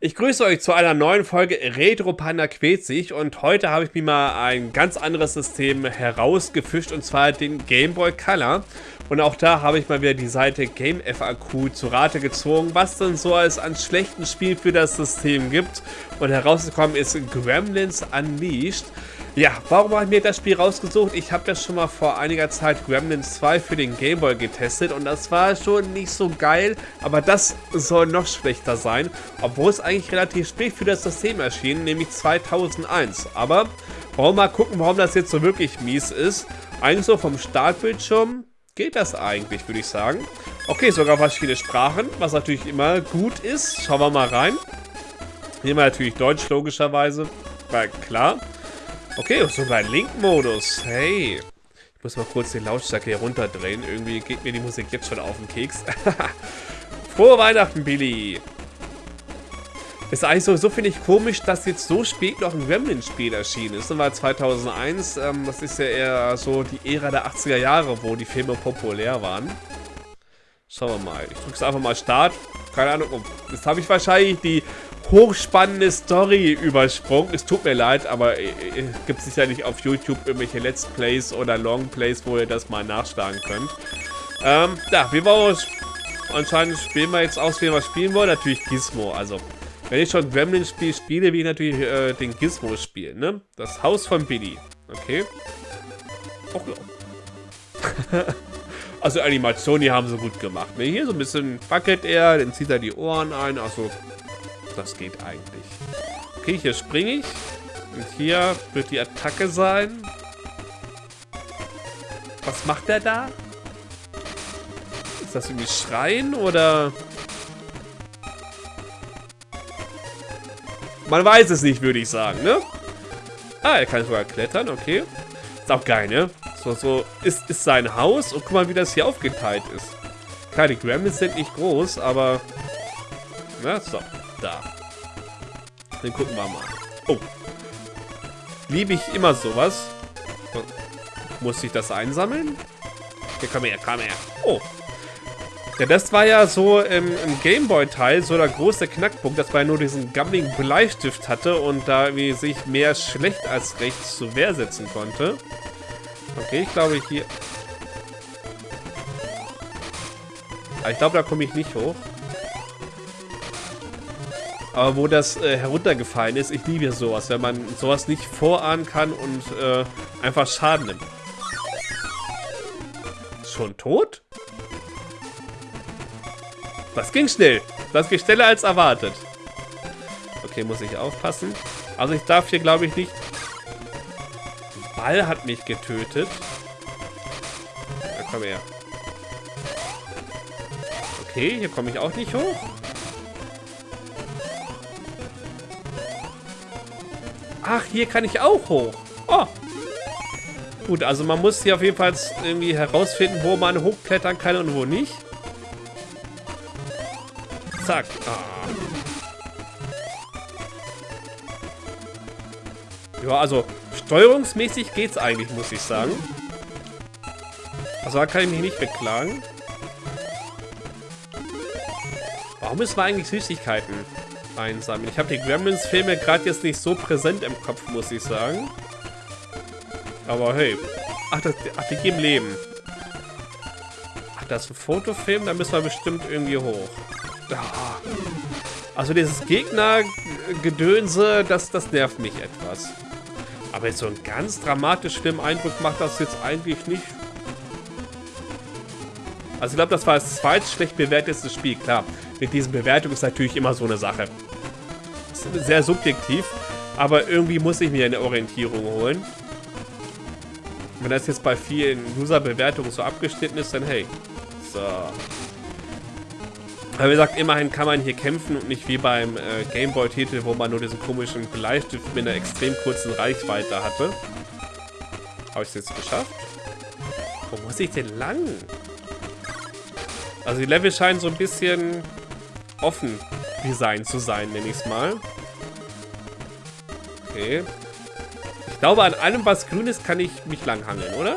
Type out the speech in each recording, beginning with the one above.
Ich grüße euch zu einer neuen Folge Retro Panda sich und heute habe ich mir mal ein ganz anderes System herausgefischt und zwar den Game Boy Color. Und auch da habe ich mal wieder die Seite Game FAQ zu Rate gezogen, was denn so als an schlechten Spiel für das System gibt. Und herausgekommen ist Gremlins Unleashed. Ja, warum habe ich mir das Spiel rausgesucht? Ich habe das schon mal vor einiger Zeit Gremlins 2 für den Game Boy getestet und das war schon nicht so geil, aber das soll noch schlechter sein, obwohl es eigentlich relativ spät für das System erschien, nämlich 2001. Aber wollen wir mal gucken, warum das jetzt so wirklich mies ist. Eigentlich so vom Startbildschirm geht das eigentlich, würde ich sagen. Okay, sogar verschiedene Sprachen, was natürlich immer gut ist. Schauen wir mal rein. Nehmen wir natürlich Deutsch, logischerweise. War klar. Okay, sogar Link-Modus. Hey. Ich muss mal kurz den Lautstärke hier runterdrehen. Irgendwie geht mir die Musik jetzt schon auf den Keks. Frohe Weihnachten, Billy. Ist eigentlich so, so finde ich komisch, dass jetzt so spät noch ein Gremlin-Spiel erschienen ist. Das war 2001. Ähm, das ist ja eher so die Ära der 80er Jahre, wo die Filme populär waren. Schauen wir mal. Ich drücke es einfach mal Start. Keine Ahnung. Jetzt habe ich wahrscheinlich die hochspannende Story übersprungen. Es tut mir leid, aber es äh, äh, gibt sicherlich auf YouTube irgendwelche Let's Plays oder Long Plays, wo ihr das mal nachschlagen könnt. Ähm, ja, wir anscheinend spielen wir jetzt aus, wie wir spielen wollen. Natürlich Gizmo. Also, wenn ich schon Gremlin spiel, spiele, will ich natürlich äh, den Gizmo spielen, ne? Das Haus von Billy. Okay. Och, ja. also Animationen, die haben sie gut gemacht. Ne? Hier so ein bisschen wackelt er, dann zieht er die Ohren ein. Also das geht eigentlich. Okay, hier springe ich. Und hier wird die Attacke sein. Was macht der da? Ist das irgendwie Schreien oder... Man weiß es nicht, würde ich sagen, ne? Ah, er kann sogar klettern, okay. Ist auch geil, ne? So, so ist, ist sein Haus und guck mal, wie das hier aufgeteilt ist. Die Gremlins sind nicht groß, aber... Na, so. Da. Dann gucken wir mal. Oh. Liebe ich immer sowas. Muss ich das einsammeln? Hier, komm her, komm her. Oh. Ja, das war ja so im, im Gameboy-Teil so der große Knackpunkt, dass man nur diesen gammeligen Bleistift hatte und da wie sich mehr schlecht als recht zur Wehr setzen konnte. Okay, ich glaube hier... Aber ich glaube, da komme ich nicht hoch. Aber wo das äh, heruntergefallen ist, ich liebe sowas, wenn man sowas nicht vorahnen kann und äh, einfach Schaden nimmt. Schon tot? Das ging schnell. Das ging schneller als erwartet. Okay, muss ich aufpassen. Also ich darf hier, glaube ich, nicht... Ball hat mich getötet. Ja, komm her. Okay, hier komme ich auch nicht hoch. Ach, hier kann ich auch hoch. Oh. Gut, also man muss hier auf jeden Fall irgendwie herausfinden, wo man hochklettern kann und wo nicht. Zack. Ah. Ja, also steuerungsmäßig geht's eigentlich, muss ich sagen. Also da kann ich mich nicht beklagen. Warum ist man eigentlich Süßigkeiten? Einsammeln. Ich habe die Gremlins-Filme gerade jetzt nicht so präsent im Kopf, muss ich sagen. Aber hey. Ach, das, ach, die geben Leben. Ach, das ist ein Fotofilm? Da müssen wir bestimmt irgendwie hoch. Also dieses Gegnergedönse, das, das nervt mich etwas. Aber jetzt so einen ganz dramatisch schlimmen Eindruck macht das jetzt eigentlich nicht. Also ich glaube, das war das zweitschlecht bewerteste Spiel, klar. Mit diesen Bewertungen ist natürlich immer so eine Sache sehr subjektiv, aber irgendwie muss ich mir eine Orientierung holen. Wenn das jetzt bei vielen User-Bewertungen so abgeschnitten ist, dann hey. So. Aber wie gesagt, immerhin kann man hier kämpfen und nicht wie beim äh, Gameboy-Titel, wo man nur diesen komischen Bleistift mit einer extrem kurzen Reichweite hatte. Habe ich es jetzt geschafft? Wo muss ich denn lang? Also die Level scheinen so ein bisschen offen Design zu sein, nenne ich es mal. Okay. Ich glaube, an allem, was grün ist, kann ich mich langhangeln, oder?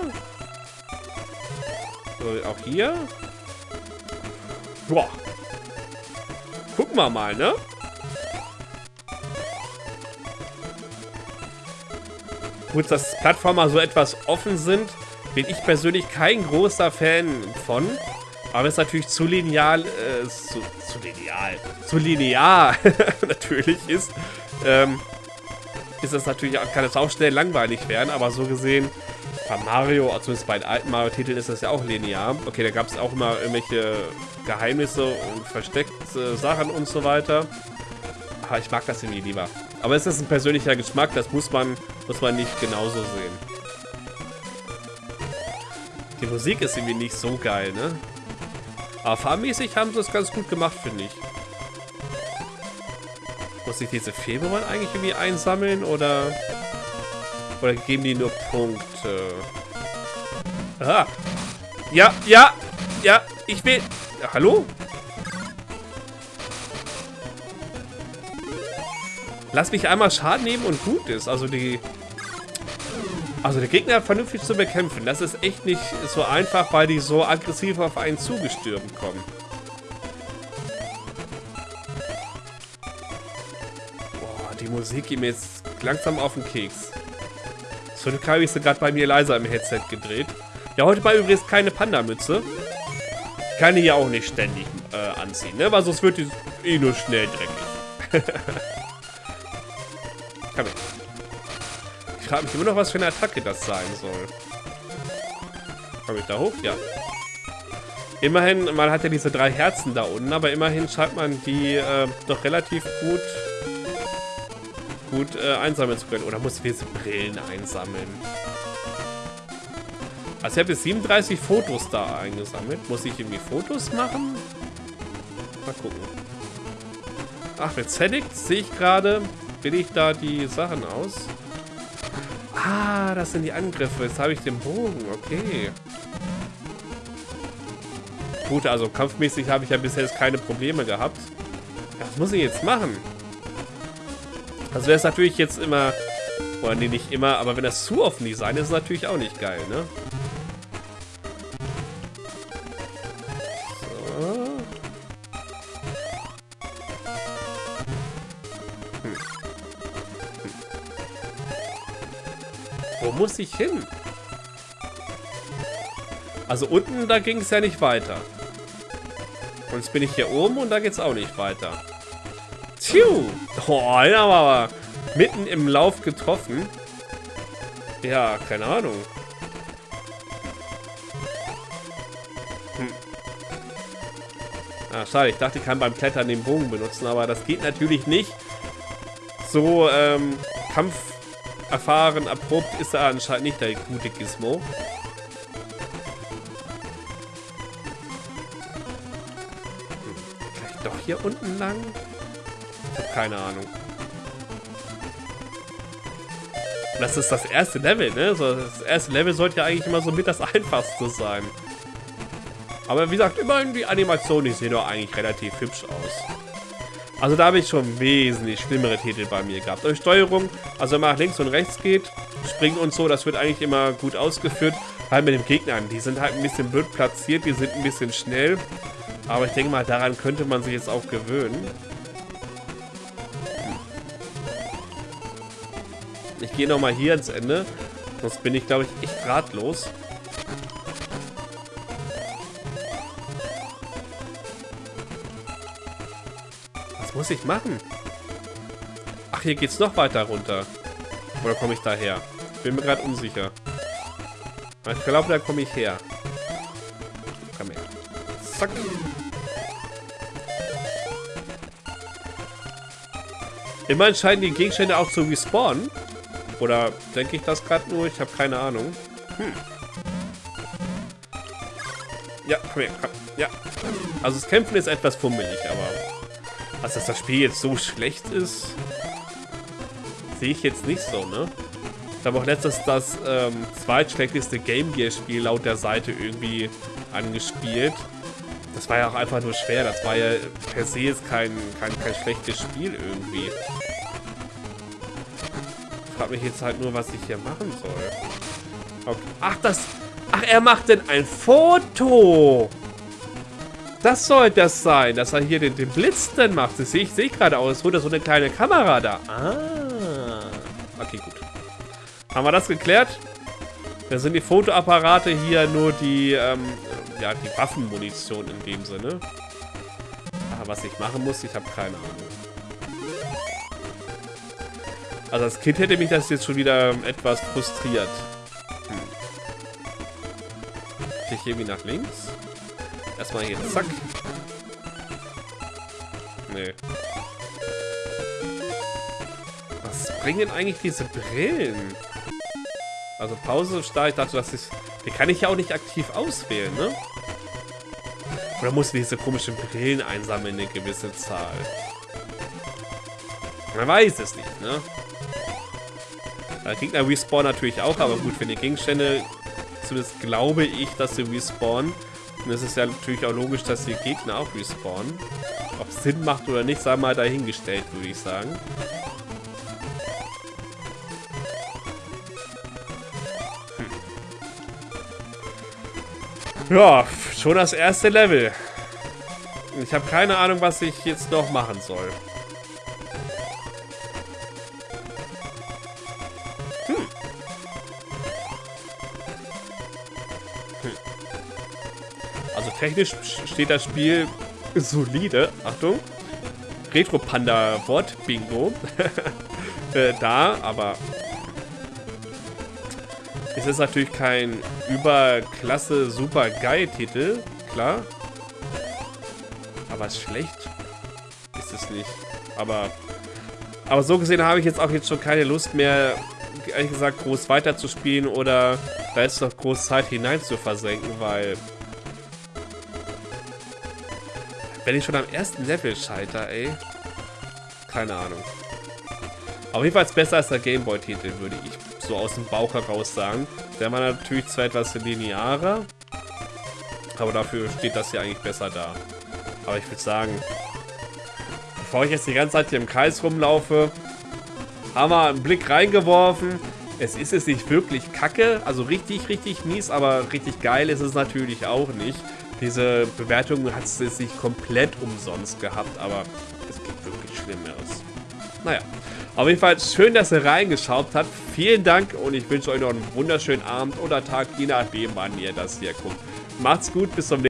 So, auch hier. Boah. Gucken wir mal, ne? Gut, dass Plattformer so etwas offen sind, bin ich persönlich kein großer Fan von. Aber es ist natürlich zu linear, äh, zu, zu lineal, zu linear natürlich ist, ähm, ist es natürlich, kann es auch schnell langweilig werden, aber so gesehen, bei Mario, zumindest bei den alten Mario-Titeln ist das ja auch linear. Okay, da gab es auch immer irgendwelche Geheimnisse und versteckte Sachen und so weiter. Aber ich mag das irgendwie lieber. Aber es ist ein persönlicher Geschmack, das muss man, muss man nicht genauso sehen. Die Musik ist irgendwie nicht so geil, ne? Aber fahrmäßig haben sie es ganz gut gemacht, finde ich. Muss ich diese Februar eigentlich irgendwie einsammeln oder... Oder geben die nur Punkte? Ah! Ja, ja, ja, ich will... Ja, hallo? Lass mich einmal Schaden nehmen und gut ist. Also die also der Gegner vernünftig zu bekämpfen, das ist echt nicht so einfach, weil die so aggressiv auf einen zugestürmt kommen. Boah, die Musik geht mir jetzt langsam auf den Keks. So habe ich gerade bei mir leiser im Headset gedreht. Ja, heute war übrigens keine Panda-Mütze. Kann ich ja auch nicht ständig äh, anziehen, ne? Weil sonst wird die eh nur schnell dreckig. frage mich immer noch, was für eine Attacke das sein soll. Komme ich da hoch? Ja. Immerhin, man hat ja diese drei Herzen da unten, aber immerhin scheint man die äh, doch relativ gut gut äh, einsammeln zu können. Oder muss ich diese Brillen einsammeln? Also ich habe jetzt 37 Fotos da eingesammelt. Muss ich irgendwie Fotos machen? Mal gucken. Ach, mit Zenit sehe ich gerade, will ich da die Sachen aus. Ah, das sind die Angriffe. Jetzt habe ich den Bogen. Okay. Gut, also kampfmäßig habe ich ja bisher jetzt keine Probleme gehabt. Was muss ich jetzt machen? Also wäre es natürlich jetzt immer... Oder nee, nicht immer, aber wenn das zu offen Design ist, ist natürlich auch nicht geil, ne? Muss ich hin? Also unten, da ging es ja nicht weiter. Und jetzt bin ich hier oben und da geht es auch nicht weiter. Tju! Oh, haben wir aber mitten im Lauf getroffen. Ja, keine Ahnung. Hm. Ah, schade. Ich dachte, ich kann beim Klettern den Bogen benutzen, aber das geht natürlich nicht. So, ähm, Kampf erfahren, erprobt ist er anscheinend nicht, der gute Gizmo. Vielleicht doch hier unten lang? Ich habe keine Ahnung. Das ist das erste Level, ne? Das erste Level sollte ja eigentlich immer so mit das einfachste sein. Aber wie gesagt, immerhin die Animationen, die sehen doch eigentlich relativ hübsch aus. Also da habe ich schon wesentlich schlimmere Titel bei mir gehabt. Und Steuerung, also wenn man nach links und rechts geht, springen und so, das wird eigentlich immer gut ausgeführt. Halt mit den Gegnern, die sind halt ein bisschen blöd platziert, die sind ein bisschen schnell. Aber ich denke mal, daran könnte man sich jetzt auch gewöhnen. Ich gehe nochmal hier ans Ende. Sonst bin ich, glaube ich, echt ratlos. Muss ich machen? Ach, hier geht's noch weiter runter. Oder komme ich da her? Bin mir gerade unsicher. Ich glaube, da komme ich her. Komm her. Zack. Immerhin scheinen die Gegenstände auch zu respawnen. Oder denke ich das gerade nur? Ich habe keine Ahnung. Hm. Ja, komm her, komm. Ja. Also das Kämpfen ist etwas fummelig, aber also, dass das Spiel jetzt so schlecht ist, sehe ich jetzt nicht so, ne? Ich habe auch letztens das ähm, zweitschlechteste Game Gear Spiel laut der Seite irgendwie angespielt. Das war ja auch einfach nur schwer. Das war ja per se jetzt kein, kein, kein schlechtes Spiel irgendwie. Ich frage mich jetzt halt nur, was ich hier machen soll. Okay. Ach, das... Ach, er macht denn ein Foto! Das soll das sein, dass er hier den, den Blitz dann macht. Das sehe ich sehe gerade aus. Es wurde so eine kleine Kamera da. Ah. Okay, gut. Haben wir das geklärt? Da sind die Fotoapparate hier nur die, ähm, ja, die Waffenmunition in dem Sinne. Aber was ich machen muss, ich habe keine Ahnung. Also als Kind hätte mich das jetzt schon wieder etwas frustriert. Hm. Ich irgendwie nach links? Erstmal hier, zack. Nee. Was bringen eigentlich diese Brillen? Also Pause, Start, ich dachte, das ist... Die kann ich ja auch nicht aktiv auswählen, ne? Oder muss diese komischen Brillen einsammeln, eine gewisse Zahl? Man weiß es nicht, ne? Der Gegner respawn natürlich auch, aber gut, wenn die Gegenstände, zumindest glaube ich, dass sie respawnen. Und es ist ja natürlich auch logisch, dass die Gegner auch respawnen. Ob es Sinn macht oder nicht, sei mal dahingestellt, würde ich sagen. Hm. Ja, schon das erste Level. Ich habe keine Ahnung, was ich jetzt noch machen soll. Technisch steht das Spiel solide. Achtung. Retro-Panda-Wort-Bingo. äh, da, aber es ist natürlich kein überklasse, super geil Titel, klar. Aber schlecht ist es nicht. Aber, aber so gesehen habe ich jetzt auch jetzt schon keine Lust mehr, ehrlich gesagt, groß weiterzuspielen oder da ist noch groß Zeit hinein zu versenken, weil wenn ich schon am ersten Level scheiter, ey. Keine Ahnung. Auf jeden Fall besser als der Gameboy-Titel, würde ich so aus dem Bauch heraus sagen. Der war natürlich zwar etwas linearer, aber dafür steht das hier eigentlich besser da. Aber ich würde sagen, bevor ich jetzt die ganze Zeit hier im Kreis rumlaufe, haben wir einen Blick reingeworfen. Es ist es nicht wirklich kacke, also richtig, richtig mies, aber richtig geil ist es natürlich auch nicht. Diese Bewertung hat es nicht komplett umsonst gehabt, aber es gibt wirklich Schlimmeres. Naja, auf jeden Fall schön, dass ihr reingeschaut habt. Vielen Dank und ich wünsche euch noch einen wunderschönen Abend oder Tag, je nachdem, wann ihr das hier guckt. Macht's gut, bis zum nächsten Mal.